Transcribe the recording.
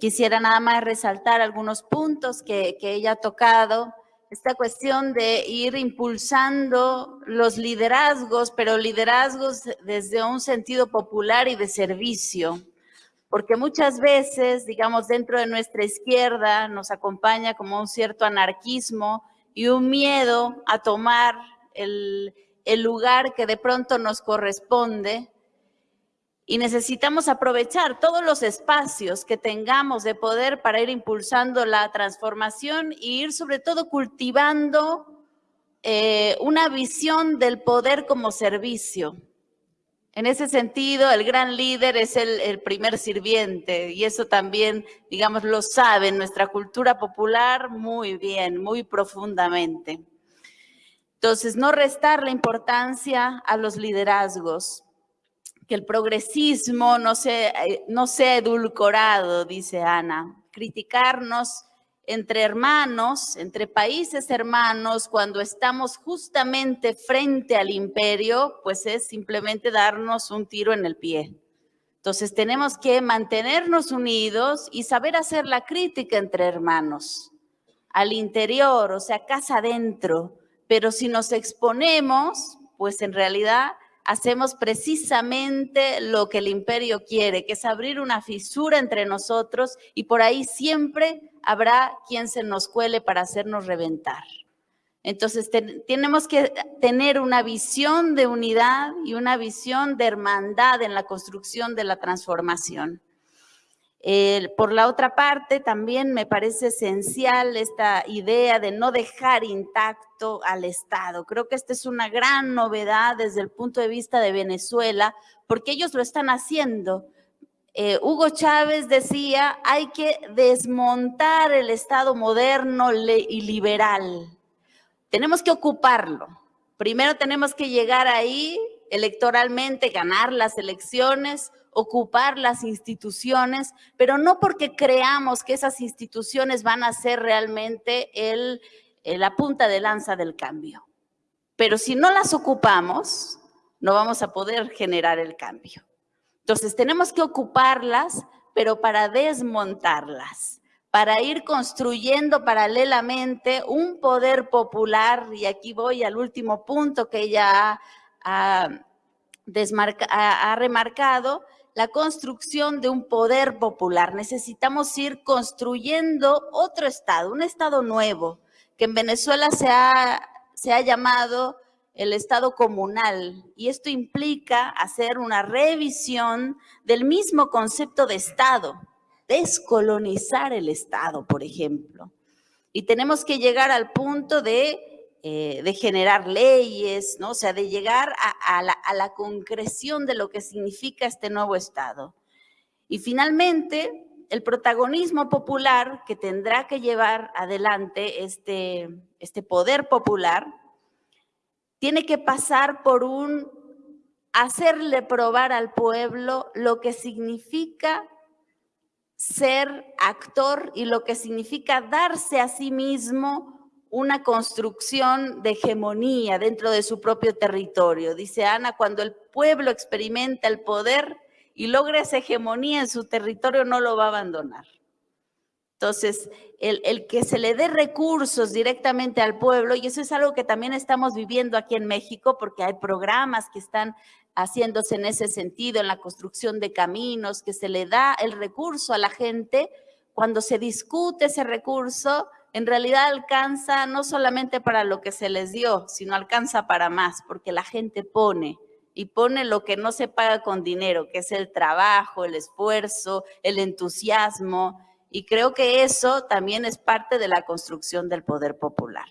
quisiera nada más resaltar algunos puntos que, que ella ha tocado. Esta cuestión de ir impulsando los liderazgos, pero liderazgos desde un sentido popular y de servicio. Porque muchas veces, digamos, dentro de nuestra izquierda nos acompaña como un cierto anarquismo y un miedo a tomar el, el lugar que de pronto nos corresponde y necesitamos aprovechar todos los espacios que tengamos de poder para ir impulsando la transformación y ir sobre todo cultivando eh, una visión del poder como servicio. En ese sentido, el gran líder es el, el, primer sirviente y eso también, digamos, lo sabe nuestra cultura popular muy bien, muy profundamente. Entonces, no restar la importancia a los liderazgos, que el progresismo no, se, eh, no sea edulcorado, dice Ana. Criticarnos entre hermanos, entre países hermanos, cuando estamos justamente frente al imperio, pues es simplemente darnos un tiro en el pie. Entonces tenemos que mantenernos unidos y saber hacer la crítica entre hermanos, al interior, o sea, casa adentro. Pero si nos exponemos, pues en realidad hacemos precisamente lo que el imperio quiere, que es abrir una fisura entre nosotros y por ahí siempre habrá quien se nos cuele para hacernos reventar. Entonces tenemos que tener una visión de unidad y una visión de hermandad en la construcción de la transformación por la otra parte, también me parece esencial esta idea de no dejar intacto al Estado. Creo que esta es una gran novedad desde el punto de vista de Venezuela, porque ellos lo están haciendo. Eh, Hugo Chávez decía, hay que desmontar el Estado moderno y liberal. Tenemos que ocuparlo. Primero tenemos que llegar ahí electoralmente, ganar las elecciones, ocupar las instituciones, pero no porque creamos que esas instituciones van a ser realmente el, la punta de lanza del cambio. Pero si no las ocupamos, no vamos a poder generar el cambio. Entonces tenemos que ocuparlas, pero para desmontarlas, para ir construyendo paralelamente un poder popular, y aquí voy al último punto que ella ha, ha remarcado, la construcción de un poder popular. Necesitamos ir construyendo otro Estado, un Estado nuevo, que en Venezuela se ha, se ha llamado el Estado comunal. Y esto implica hacer una revisión del mismo concepto de Estado, descolonizar el Estado, por ejemplo. Y tenemos que llegar al punto de eh, de generar leyes, ¿no? o sea, de llegar a, la, a, la, concreción de lo que significa este nuevo Estado. Y finalmente, el protagonismo popular que tendrá que llevar adelante este, este poder popular tiene que pasar por un hacerle probar al pueblo lo que significa ser actor y lo que significa darse a sí mismo una construcción de hegemonía dentro de su propio territorio. Dice Ana, cuando el pueblo experimenta el poder y logra esa hegemonía en su territorio, no lo va a abandonar. Entonces, el, el, que se le dé recursos directamente al pueblo, y eso es algo que también estamos viviendo aquí en México, porque hay programas que están haciéndose en ese sentido, en la construcción de caminos, que se le da el recurso a la gente, cuando se discute ese recurso, en realidad alcanza no solamente para lo que se les dio, sino alcanza para más, porque la gente pone y pone lo que no se paga con dinero, que es el trabajo, el esfuerzo, el entusiasmo, y creo que eso también es parte de la construcción del poder popular.